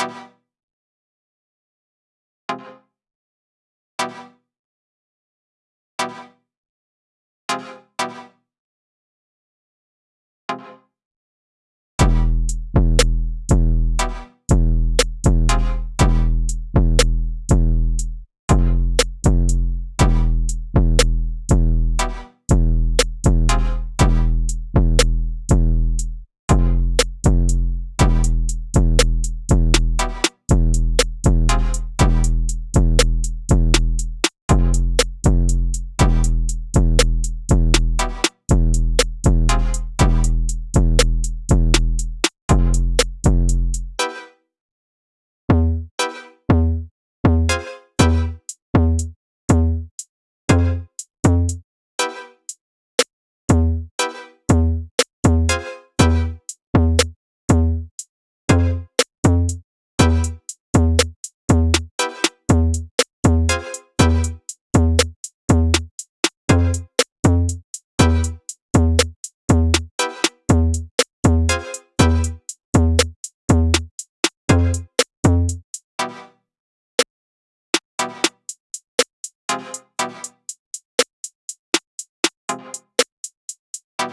you you